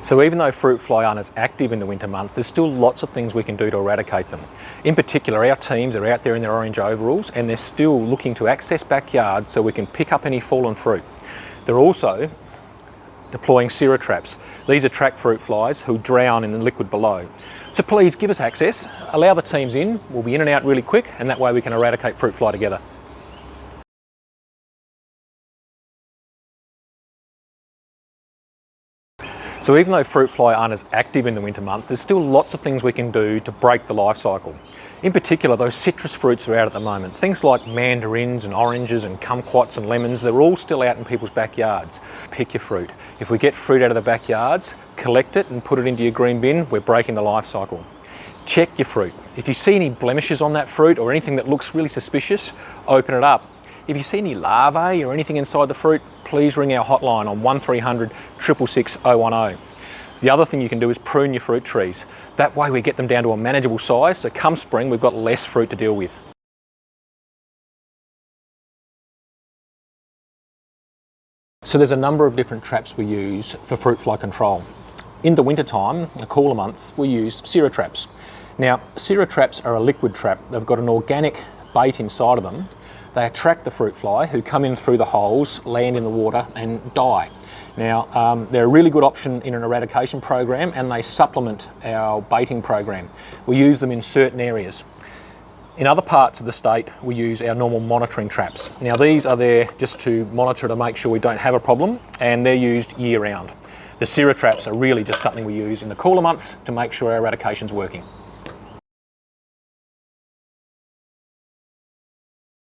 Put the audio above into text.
So even though fruit fly aren't as active in the winter months, there's still lots of things we can do to eradicate them. In particular, our teams are out there in their orange overalls and they're still looking to access backyards so we can pick up any fallen fruit. They're also deploying Cera traps. These attract fruit flies who drown in the liquid below. So please give us access, allow the teams in, we'll be in and out really quick and that way we can eradicate fruit fly together. So even though fruit fly aren't as active in the winter months, there's still lots of things we can do to break the life cycle. In particular, those citrus fruits are out at the moment. Things like mandarins and oranges and kumquats and lemons, they're all still out in people's backyards. Pick your fruit. If we get fruit out of the backyards, collect it and put it into your green bin, we're breaking the life cycle. Check your fruit. If you see any blemishes on that fruit or anything that looks really suspicious, open it up. If you see any larvae or anything inside the fruit, please ring our hotline on 1300 666 010. The other thing you can do is prune your fruit trees. That way we get them down to a manageable size, so come spring we've got less fruit to deal with. So there's a number of different traps we use for fruit fly control. In the winter time, the cooler months, we use Cera traps. Now, Cera traps are a liquid trap. They've got an organic bait inside of them they attract the fruit fly who come in through the holes, land in the water and die. Now, um, they're a really good option in an eradication program and they supplement our baiting program. We use them in certain areas. In other parts of the state, we use our normal monitoring traps. Now these are there just to monitor to make sure we don't have a problem and they're used year round. The Cera traps are really just something we use in the cooler months to make sure our eradication's working.